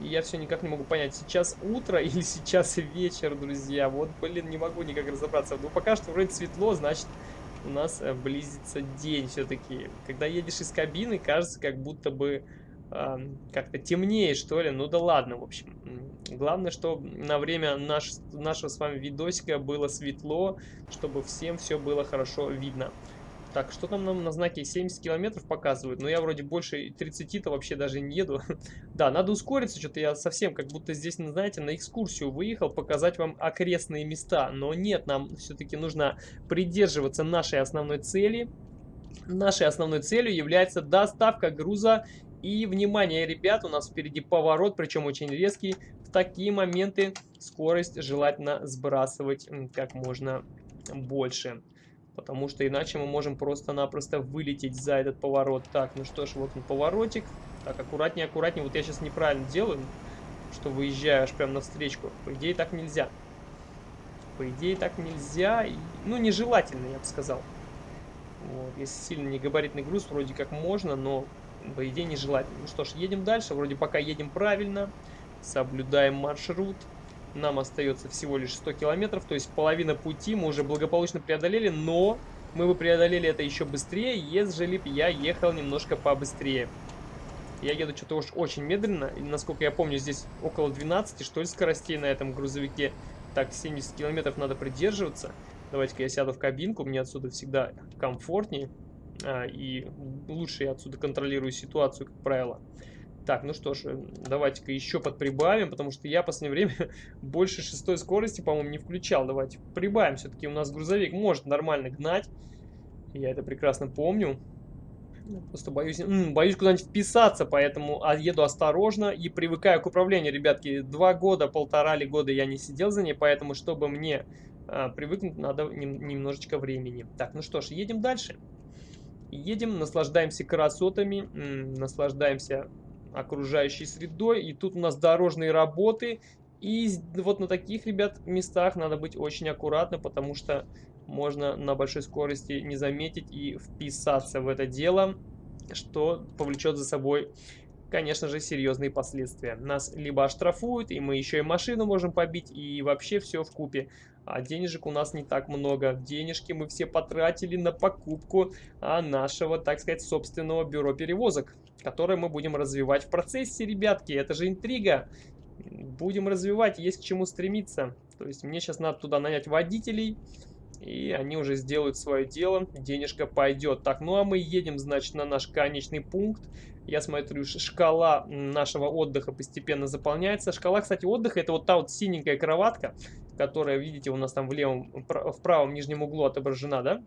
Я все никак не могу понять, сейчас утро или сейчас вечер, друзья. Вот, блин, не могу никак разобраться. Ну, пока что вроде светло, значит, у нас э, близится день все-таки. Когда едешь из кабины, кажется, как будто бы как-то темнее, что ли. Ну да ладно, в общем. Главное, чтобы на время наш, нашего с вами видосика было светло, чтобы всем все было хорошо видно. Так, что там нам на знаке 70 километров показывают? Но ну, я вроде больше 30-то вообще даже не еду. да, надо ускориться, что-то я совсем как будто здесь, ну, знаете, на экскурсию выехал, показать вам окрестные места. Но нет, нам все-таки нужно придерживаться нашей основной цели. Нашей основной целью является доставка груза и, внимание, ребят, у нас впереди поворот, причем очень резкий. В такие моменты скорость желательно сбрасывать как можно больше. Потому что иначе мы можем просто-напросто вылететь за этот поворот. Так, ну что ж, вот он поворотик. Так, аккуратнее, аккуратнее. Вот я сейчас неправильно делаю, что выезжаю аж прям навстречку. По идее, так нельзя. По идее, так нельзя. Ну, нежелательно, я бы сказал. Вот, если сильно не габаритный груз, вроде как можно, но по идее нежелательно. Ну что ж, едем дальше. Вроде пока едем правильно. Соблюдаем маршрут. Нам остается всего лишь 100 километров, то есть половина пути мы уже благополучно преодолели, но мы бы преодолели это еще быстрее, ежели бы я ехал немножко побыстрее. Я еду что-то уж очень медленно, и, насколько я помню, здесь около 12, что ли, скоростей на этом грузовике. Так, 70 километров надо придерживаться. Давайте-ка я сяду в кабинку, мне отсюда всегда комфортнее. А, и лучше я отсюда контролирую ситуацию, как правило. Так, ну что ж, э, давайте-ка еще подприбавим, потому что я в последнее время больше шестой скорости, по-моему, не включал. Давайте прибавим, все-таки у нас грузовик может нормально гнать. Я это прекрасно помню. Просто боюсь, боюсь куда-нибудь вписаться, поэтому а, еду осторожно и привыкаю к управлению, ребятки. Два года, полтора ли года я не сидел за ней, поэтому, чтобы мне а, привыкнуть, надо нем, немножечко времени. Так, ну что ж, едем дальше. Едем, наслаждаемся красотами, наслаждаемся окружающей средой. И тут у нас дорожные работы. И вот на таких, ребят, местах надо быть очень аккуратно, потому что можно на большой скорости не заметить и вписаться в это дело, что повлечет за собой, конечно же, серьезные последствия. Нас либо оштрафуют, и мы еще и машину можем побить, и вообще все в купе. А денежек у нас не так много. Денежки мы все потратили на покупку а, нашего, так сказать, собственного бюро перевозок, которое мы будем развивать в процессе, ребятки. Это же интрига. Будем развивать, есть к чему стремиться. То есть мне сейчас надо туда нанять водителей, и они уже сделают свое дело, денежка пойдет. Так, ну а мы едем, значит, на наш конечный пункт. Я смотрю, шкала нашего отдыха постепенно заполняется. Шкала, кстати, отдыха, это вот та вот синенькая кроватка, которая, видите, у нас там в левом, в правом нижнем углу отображена, да?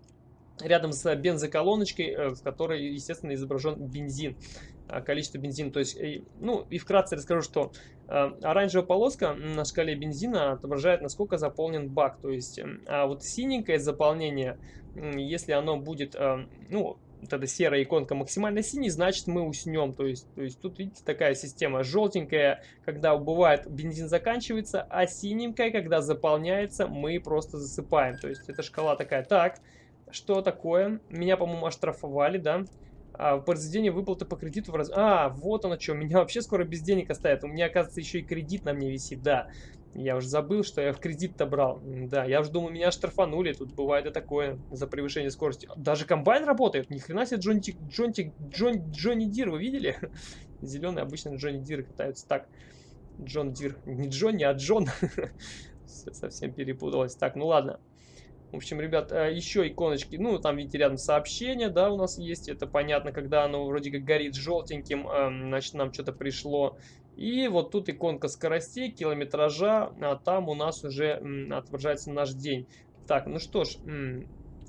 Рядом с бензоколоночкой, э, в которой, естественно, изображен бензин, а, количество бензина. То есть, ну и вкратце расскажу, что э, оранжевая полоска на шкале бензина отображает, насколько заполнен бак. То есть, а вот синенькое заполнение, если оно будет, э, ну, вот эта серая иконка максимально синий, значит мы уснем. То есть, то есть тут, видите, такая система. Желтенькая, когда бывает бензин заканчивается, а синенькая, когда заполняется, мы просто засыпаем. То есть эта шкала такая. Так, что такое? Меня, по-моему, оштрафовали, да? А, произведение выплаты по кредиту в раз... А, вот оно что, меня вообще скоро без денег оставят. У меня, оказывается, еще и кредит на мне висит, да. Я уже забыл, что я в кредит-то брал. Да, я уже думал, меня штрафанули. Тут бывает и такое за превышение скорости. Даже комбайн работает. Ни хрена себе Johnny, Johnny, John, Johnny Deere, вы видели? Зеленый обычно Johnny Deere катаются так. John Deere. Не Johnny, а Джон. Совсем перепуталось. Так, ну ладно. В общем, ребят, э, еще иконочки, ну, там, видите, рядом сообщение, да, у нас есть, это понятно, когда оно вроде как горит желтеньким, эм, значит, нам что-то пришло. И вот тут иконка скоростей, километража, а там у нас уже отображается наш день. Так, ну что ж,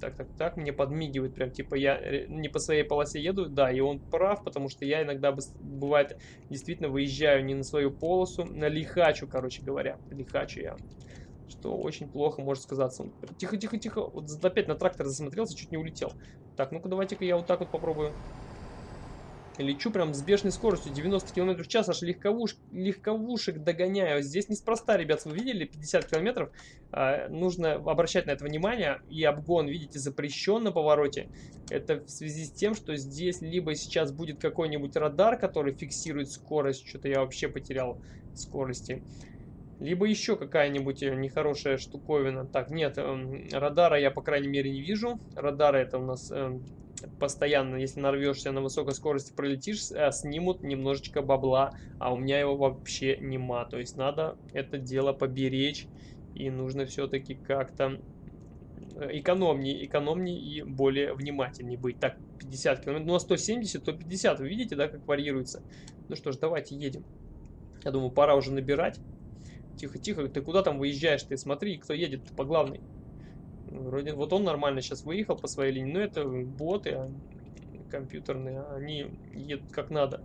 так, так, так, мне подмигивает, прям типа я э, не по своей полосе еду, да, и он прав, потому что я иногда, бывает, действительно выезжаю не на свою полосу, на лихачу, короче говоря, лихачу я что очень плохо может сказаться. Тихо, тихо, тихо. Вот опять на трактор засмотрелся, чуть не улетел. Так, ну-ка давайте-ка я вот так вот попробую. Лечу прям с бешеной скоростью, 90 км в час, аж легковуш, легковушек догоняю. Здесь неспроста, ребят, вы видели, 50 км. А, нужно обращать на это внимание. И обгон, видите, запрещен на повороте. Это в связи с тем, что здесь либо сейчас будет какой-нибудь радар, который фиксирует скорость. Что-то я вообще потерял скорости. Либо еще какая-нибудь э, нехорошая штуковина. Так, нет, э, радара я, по крайней мере, не вижу. Радары это у нас э, постоянно, если нарвешься на высокой скорости, пролетишь, э, снимут немножечко бабла, а у меня его вообще нема. То есть надо это дело поберечь, и нужно все-таки как-то э, экономнее, экономнее и более внимательнее быть. Так, 50 км, ну а 170, то 50, вы видите, да, как варьируется? Ну что ж, давайте едем. Я думаю, пора уже набирать. Тихо, тихо, ты куда там выезжаешь? Ты смотри, кто едет по главной. Вроде вот он нормально сейчас выехал по своей линии, но это боты а компьютерные, они едут как надо.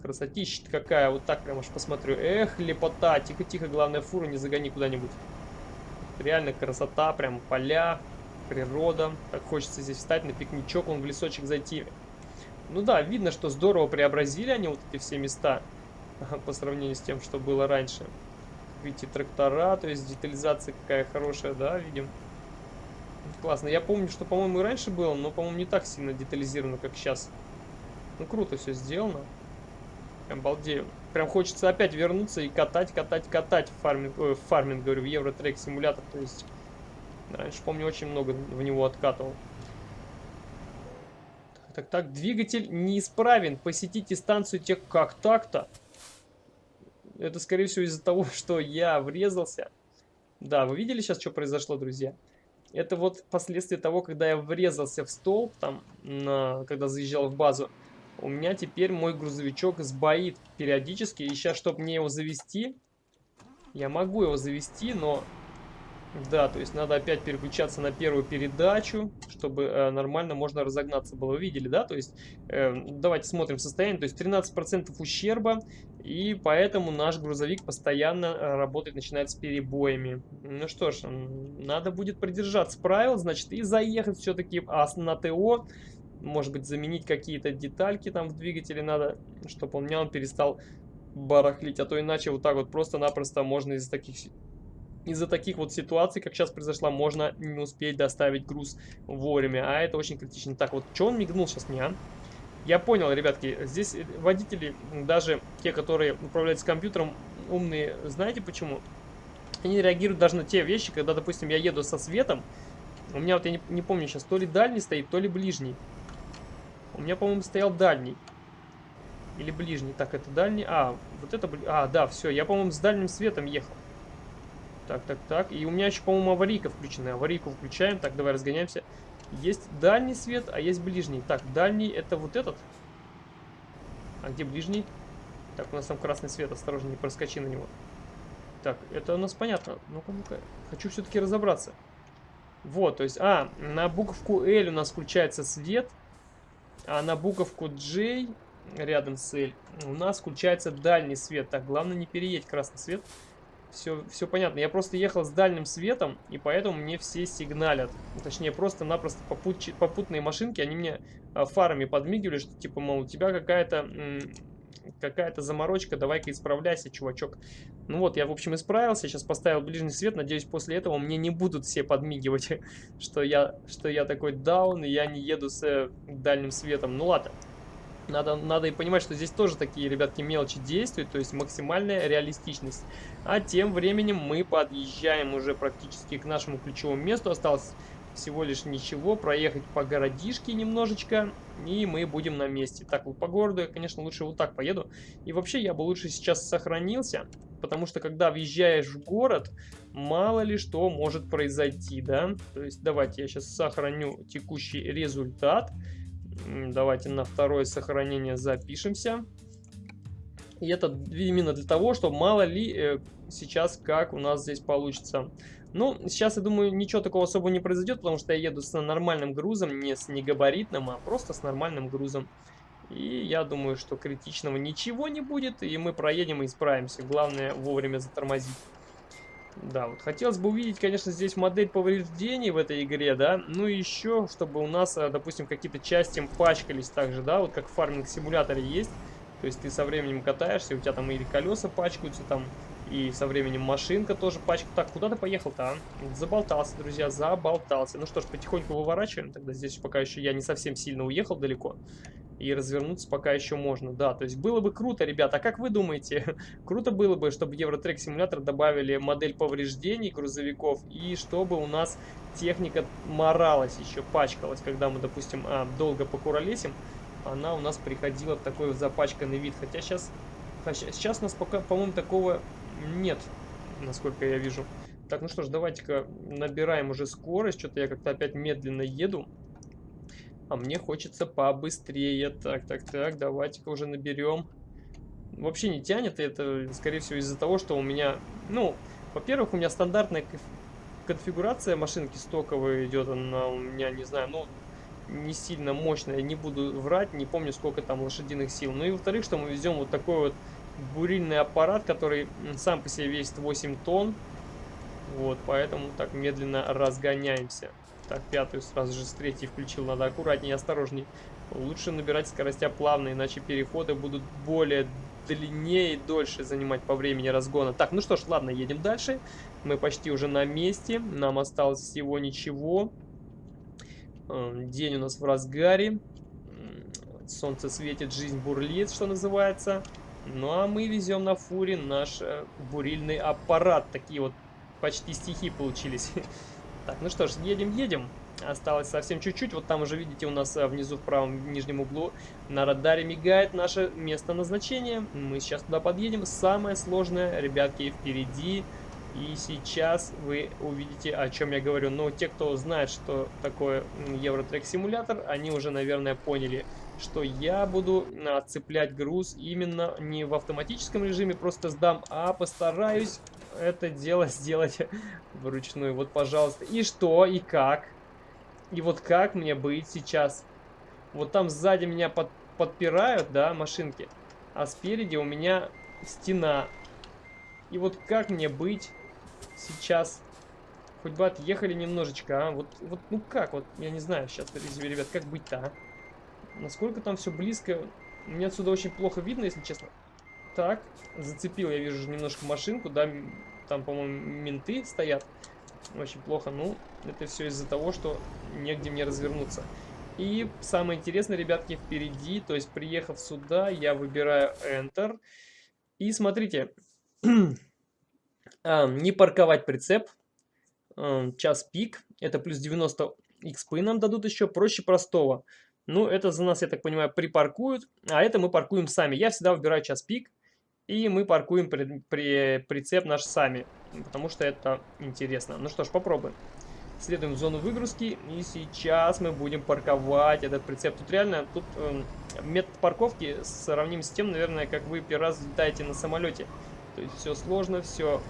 Красотища какая, вот так прям аж посмотрю. Эх, лепота, тихо-тихо, главное фуру не загони куда-нибудь. Реально красота, прям поля, природа. Так хочется здесь встать на пикничок, он в лесочек зайти. Ну да, видно, что здорово преобразили они вот эти все места по сравнению с тем, что было раньше. Видите, трактора, то есть детализация какая хорошая, да, видим. Классно. Я помню, что, по-моему, и раньше было, но, по-моему, не так сильно детализировано, как сейчас. Ну, круто все сделано. Прям балдею. Прям хочется опять вернуться и катать, катать, катать в фарминг, э, в фарминг говорю, в Евротрек симулятор. То есть, раньше, помню, очень много в него откатывал. Так, так, так, двигатель неисправен. Посетите станцию тех... Как так-то? Это, скорее всего, из-за того, что я врезался. Да, вы видели сейчас, что произошло, друзья? Это вот последствия того, когда я врезался в столб, там, на, когда заезжал в базу. У меня теперь мой грузовичок сбоит периодически. И сейчас, чтобы мне его завести, я могу его завести, но да, то есть надо опять переключаться на первую передачу, чтобы э, нормально можно разогнаться было. Вы видели, да? То есть э, давайте смотрим состояние. То есть 13% ущерба, и поэтому наш грузовик постоянно э, работает, начинает с перебоями. Ну что ж, надо будет придержаться правил, значит, и заехать все-таки а на ТО. Может быть, заменить какие-то детальки там в двигателе надо, чтобы у меня он перестал барахлить. А то иначе вот так вот просто-напросто можно из таких из-за таких вот ситуаций, как сейчас произошла, можно не успеть доставить груз вовремя. А это очень критично. Так, вот что он мигнул сейчас мне, а? Я понял, ребятки, здесь водители, даже те, которые управляют с компьютером, умные, знаете почему? Они реагируют даже на те вещи, когда, допустим, я еду со светом. У меня вот, я не, не помню сейчас, то ли дальний стоит, то ли ближний. У меня, по-моему, стоял дальний. Или ближний. Так, это дальний. А, вот это... А, да, все. Я, по-моему, с дальним светом ехал. Так, так, так. И у меня еще, по-моему, аварийка включена. Аварийку включаем. Так, давай разгоняемся. Есть дальний свет, а есть ближний. Так, дальний это вот этот. А где ближний? Так, у нас там красный свет. Осторожно, не проскочи на него. Так, это у нас понятно. Ну-ка, ну-ка. Хочу все-таки разобраться. Вот, то есть... А, на буковку L у нас включается свет. А на буковку J рядом с L у нас включается дальний свет. Так, главное не переедь красный свет. Все, все понятно. Я просто ехал с дальним светом, и поэтому мне все сигналят. Точнее, просто-напросто попут, попутные машинки, они мне а, фарами подмигивали, что типа, мол, у тебя какая-то какая-то заморочка, давай-ка исправляйся, чувачок. Ну вот, я, в общем, исправился, сейчас поставил ближний свет, надеюсь, после этого мне не будут все подмигивать, что я, что я такой даун, и я не еду с э, дальним светом. Ну ладно. Надо, надо и понимать, что здесь тоже такие, ребятки, мелочи действуют, то есть максимальная реалистичность. А тем временем мы подъезжаем уже практически к нашему ключевому месту. Осталось всего лишь ничего, проехать по городишке немножечко, и мы будем на месте. Так, вот по городу я, конечно, лучше вот так поеду. И вообще, я бы лучше сейчас сохранился, потому что, когда въезжаешь в город, мало ли что может произойти, да? То есть, давайте я сейчас сохраню текущий результат. Давайте на второе сохранение запишемся. И это именно для того, чтобы мало ли э, сейчас как у нас здесь получится. Ну, сейчас, я думаю, ничего такого особо не произойдет, потому что я еду с нормальным грузом, не с негабаритным, а просто с нормальным грузом. И я думаю, что критичного ничего не будет, и мы проедем и исправимся. Главное вовремя затормозить. Да, вот хотелось бы увидеть, конечно, здесь модель повреждений в этой игре, да. Ну и еще, чтобы у нас, э, допустим, какие-то части пачкались также, да, вот как в фарминг-симуляторе есть. То есть ты со временем катаешься, у тебя там или колеса пачкаются, там и со временем машинка тоже пачка. Так, куда ты поехал-то, а? Заболтался, друзья, заболтался. Ну что ж, потихоньку выворачиваем. Тогда здесь пока еще я не совсем сильно уехал далеко. И развернуться пока еще можно. Да, то есть было бы круто, ребята. А как вы думаете? круто было бы, чтобы в Евротрек симулятор добавили модель повреждений грузовиков. И чтобы у нас техника моралась еще, пачкалась. Когда мы, допустим, а, долго покуролесим, она у нас приходила в такой запачканный вид. Хотя сейчас... Сейчас у нас пока, по-моему, такого нет, насколько я вижу. Так, ну что ж, давайте-ка набираем уже скорость. Что-то я как-то опять медленно еду. А мне хочется побыстрее. Так, так, так, давайте-ка уже наберем. Вообще не тянет, это, скорее всего, из-за того, что у меня... Ну, во-первых, у меня стандартная конфигурация машинки стоковая идет. Она у меня, не знаю, ну, не сильно мощная. Не буду врать, не помню, сколько там лошадиных сил. Ну и, во-вторых, что мы везем вот такой вот бурильный аппарат, который сам по себе весит 8 тонн. Вот, поэтому так медленно разгоняемся. Так, пятую сразу же с третьей включил. Надо аккуратнее осторожней. Лучше набирать скоростя плавно, иначе переходы будут более длиннее и дольше занимать по времени разгона. Так, ну что ж, ладно, едем дальше. Мы почти уже на месте. Нам осталось всего ничего. Эм, день у нас в разгаре. Солнце светит, жизнь бурлит, что называется. Ну а мы везем на фуре наш э, бурильный аппарат. Такие вот почти стихи получились. Так, ну что ж, едем-едем. Осталось совсем чуть-чуть. Вот там уже видите у нас э, внизу в правом нижнем углу на радаре мигает наше место назначения. Мы сейчас туда подъедем. Самое сложное, ребятки, впереди. И сейчас вы увидите, о чем я говорю. Но те, кто знает, что такое Евротрек симулятор, они уже, наверное, поняли, что я буду отцеплять груз именно не в автоматическом режиме, просто сдам, а постараюсь это дело сделать вручную. Вот, пожалуйста. И что, и как? И вот как мне быть сейчас? Вот там сзади меня под, подпирают, да, машинки, а спереди у меня стена. И вот как мне быть сейчас? Хоть бы отъехали немножечко, а? Вот, вот ну как, вот, я не знаю сейчас, ребят, как быть-то, а? Насколько там все близко? Мне отсюда очень плохо видно, если честно. Так, зацепил, я вижу немножко машинку, да, там, по-моему, менты стоят. Очень плохо, ну, это все из-за того, что негде мне развернуться. И самое интересное, ребятки, впереди, то есть приехав сюда, я выбираю Enter. И смотрите, а, не парковать прицеп, а, час пик, это плюс 90 XP нам дадут еще, проще простого. Ну, это за нас, я так понимаю, припаркуют, а это мы паркуем сами. Я всегда выбираю час пик, и мы паркуем при, при, прицеп наш сами, потому что это интересно. Ну что ж, попробуем. Следуем в зону выгрузки, и сейчас мы будем парковать этот прицеп. Тут реально, тут э, метод парковки сравним с тем, наверное, как вы первый раз летаете на самолете. То есть все сложно, все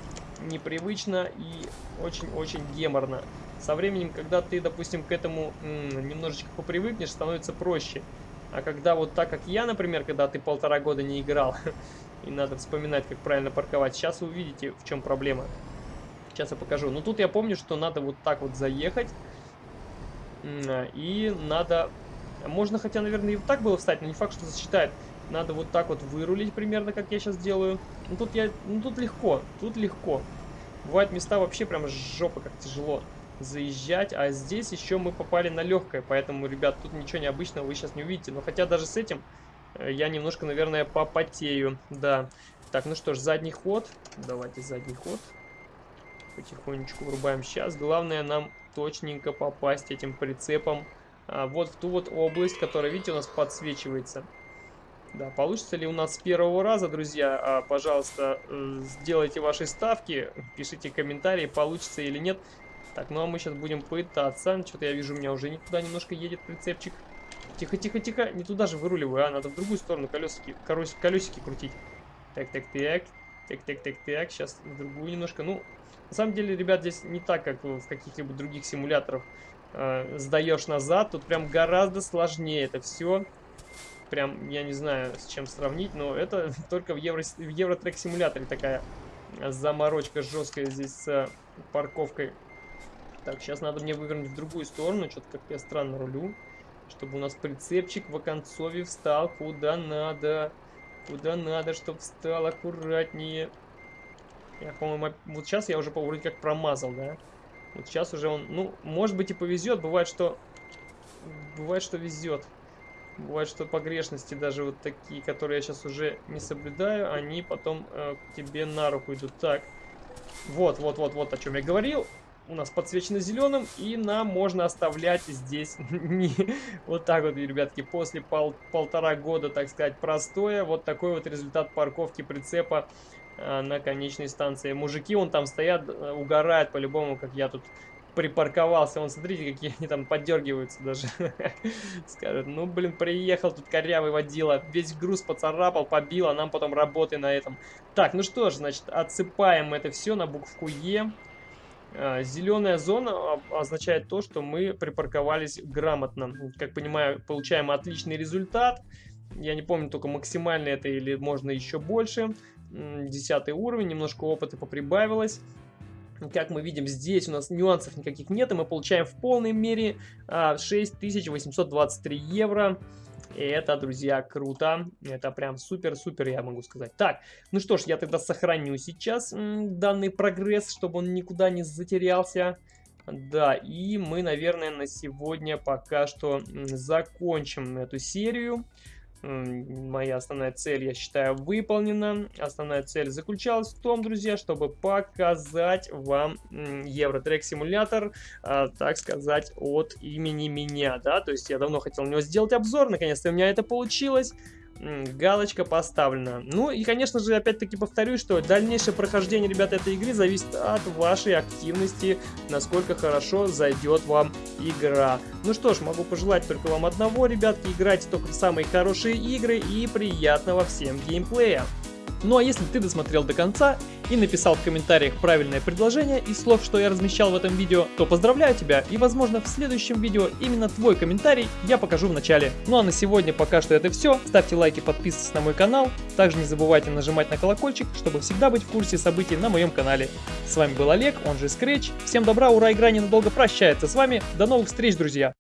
непривычно и очень-очень геморно. Со временем, когда ты, допустим, к этому немножечко попривыкнешь, становится проще. А когда вот так, как я, например, когда ты полтора года не играл, и надо вспоминать, как правильно парковать, сейчас вы увидите, в чем проблема. Сейчас я покажу. Ну, тут я помню, что надо вот так вот заехать. И надо... Можно, хотя, наверное, и вот так было встать, но не факт, что засчитает. Надо вот так вот вырулить примерно, как я сейчас делаю. Ну, тут я... Ну, тут легко. Тут легко. Бывают места вообще прям жопа, как тяжело заезжать, а здесь еще мы попали на легкое, поэтому, ребят, тут ничего необычного вы сейчас не увидите. Но хотя даже с этим э, я немножко, наверное, попотею. Да. Так, ну что ж, задний ход. Давайте задний ход. Потихонечку врубаем. Сейчас главное нам точненько попасть этим прицепом а, вот в ту вот область, которая, видите, у нас подсвечивается. Да, получится ли у нас с первого раза, друзья? А, пожалуйста, э, сделайте ваши ставки, пишите комментарии, получится или нет. Так, ну а мы сейчас будем пытаться. Что-то я вижу, у меня уже не туда немножко едет прицепчик. Тихо, тихо, тихо. Не туда же выруливаю, а надо в другую сторону колесики, колесики крутить. Так, так, так. Так, так, так, так. Сейчас в другую немножко. Ну, на самом деле, ребят, здесь не так, как в каких-либо других симуляторах э, сдаешь назад. Тут прям гораздо сложнее это все. Прям, я не знаю, с чем сравнить, но это только в, Евро, в Евротрек симуляторе такая заморочка жесткая здесь с парковкой. Так, сейчас надо мне вывернуть в другую сторону. Что-то как я странно рулю. Чтобы у нас прицепчик в оконцове встал куда надо. Куда надо, чтобы встал аккуратнее. Я, по-моему, вот сейчас я уже вроде как промазал, да? Вот сейчас уже он, ну, может быть и повезет. Бывает, что... Бывает, что везет. Бывает, что погрешности даже вот такие, которые я сейчас уже не соблюдаю, они потом э, тебе на руку идут. Так, вот, вот, вот, вот о чем я говорил. У нас подсвечено зеленым, и нам можно оставлять здесь вот так вот, ребятки, после пол полтора года, так сказать, простоя, вот такой вот результат парковки прицепа э, на конечной станции. Мужики, он там стоят, э, угорают по-любому, как я тут припарковался. Вон, смотрите, какие они там поддергиваются даже. Скажут, ну, блин, приехал тут корявый водила. Весь груз поцарапал, побил, а нам потом работы на этом. Так, ну что ж, значит, отсыпаем это все на букву Е. А, Зеленая зона означает то, что мы припарковались грамотно. Как понимаю, получаем отличный результат. Я не помню, только максимально это или можно еще больше. Десятый уровень, немножко опыта поприбавилось. Как мы видим, здесь у нас нюансов никаких нет, и мы получаем в полной мере 6823 а, евро. И это, друзья, круто. Это прям супер-супер, я могу сказать. Так, ну что ж, я тогда сохраню сейчас данный прогресс, чтобы он никуда не затерялся. Да, и мы, наверное, на сегодня пока что закончим эту серию моя основная цель, я считаю, выполнена. Основная цель заключалась в том, друзья, чтобы показать вам Евротрек симулятор, а, так сказать, от имени меня, да, то есть я давно хотел на него сделать обзор, наконец-то у меня это получилось галочка поставлена. Ну и, конечно же, опять-таки повторюсь, что дальнейшее прохождение, ребята, этой игры зависит от вашей активности, насколько хорошо зайдет вам игра. Ну что ж, могу пожелать только вам одного, ребятки, играйте только в самые хорошие игры и приятного всем геймплея. Ну а если ты досмотрел до конца и написал в комментариях правильное предложение из слов, что я размещал в этом видео, то поздравляю тебя и возможно в следующем видео именно твой комментарий я покажу в начале. Ну а на сегодня пока что это все. Ставьте лайки, подписывайтесь на мой канал. Также не забывайте нажимать на колокольчик, чтобы всегда быть в курсе событий на моем канале. С вами был Олег, он же Scratch. Всем добра, ура, игра ненадолго прощается с вами. До новых встреч, друзья!